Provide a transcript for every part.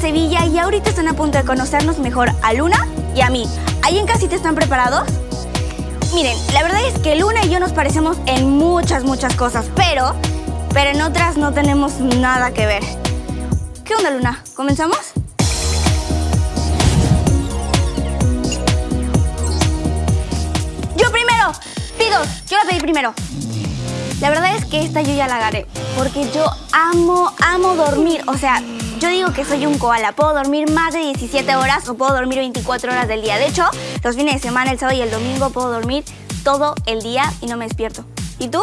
Sevilla y ahorita están a punto de conocernos mejor a Luna y a mí. ¿Ahí en casita están preparados? Miren, la verdad es que Luna y yo nos parecemos en muchas, muchas cosas, pero, pero en otras no tenemos nada que ver. ¿Qué onda, Luna? ¿Comenzamos? Yo primero. Pido, yo la pedí primero. La verdad es que esta yo ya la agarré, porque yo amo, amo dormir. O sea, yo digo que soy un koala. Puedo dormir más de 17 horas o puedo dormir 24 horas del día. De hecho, los fines de semana, el sábado y el domingo, puedo dormir todo el día y no me despierto. ¿Y tú?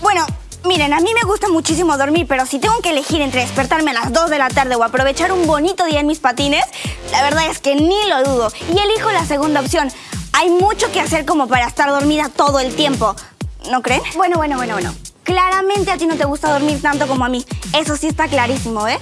Bueno, miren, a mí me gusta muchísimo dormir, pero si tengo que elegir entre despertarme a las 2 de la tarde o aprovechar un bonito día en mis patines, la verdad es que ni lo dudo. Y elijo la segunda opción. Hay mucho que hacer como para estar dormida todo el tiempo. ¿No creen? Bueno, bueno, bueno, bueno. Claramente a ti no te gusta dormir tanto como a mí. Eso sí está clarísimo, ¿eh?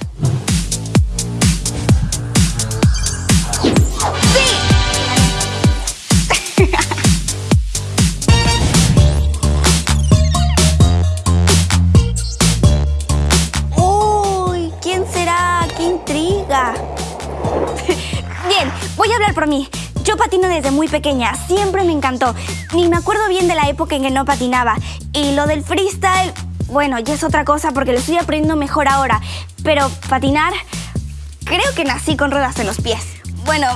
Bien, voy a hablar por mí. Yo patino desde muy pequeña, siempre me encantó. Ni me acuerdo bien de la época en que no patinaba. Y lo del freestyle, bueno, ya es otra cosa porque lo estoy aprendiendo mejor ahora. Pero patinar, creo que nací con ruedas en los pies. Bueno,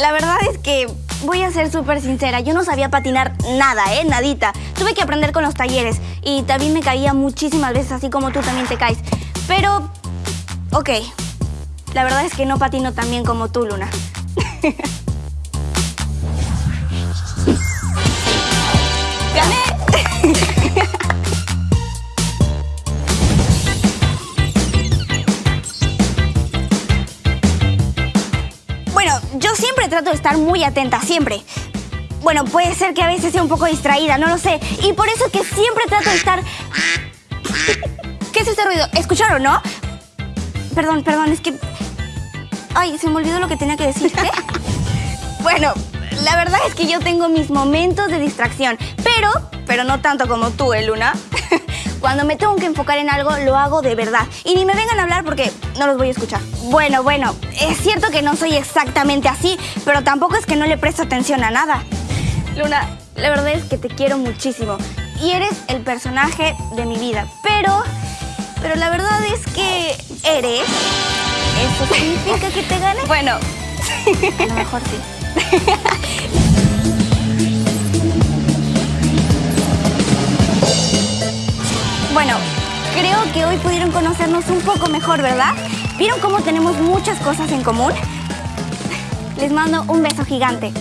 la verdad es que voy a ser súper sincera, yo no sabía patinar nada, ¿eh? Nadita. Tuve que aprender con los talleres y también me caía muchísimas veces, así como tú también te caes. Pero, ok, la verdad es que no patino tan bien como tú, Luna. ¡Gané! Bueno, yo siempre trato de estar muy atenta, siempre. Bueno, puede ser que a veces sea un poco distraída, no lo sé. Y por eso que siempre trato de estar... ¿Qué es ese ruido? ¿Escucharon, no? Perdón, perdón, es que... Ay, se me olvidó lo que tenía que decirte. bueno, la verdad es que yo tengo mis momentos de distracción, pero, pero no tanto como tú, ¿eh, Luna? Cuando me tengo que enfocar en algo, lo hago de verdad. Y ni me vengan a hablar porque no los voy a escuchar. Bueno, bueno, es cierto que no soy exactamente así, pero tampoco es que no le presto atención a nada. Luna, la verdad es que te quiero muchísimo. Y eres el personaje de mi vida. Pero, pero la verdad es que eres... ¿Eso significa que te gane? Bueno, a lo mejor sí. Bueno, creo que hoy pudieron conocernos un poco mejor, ¿verdad? ¿Vieron cómo tenemos muchas cosas en común? Les mando un beso gigante.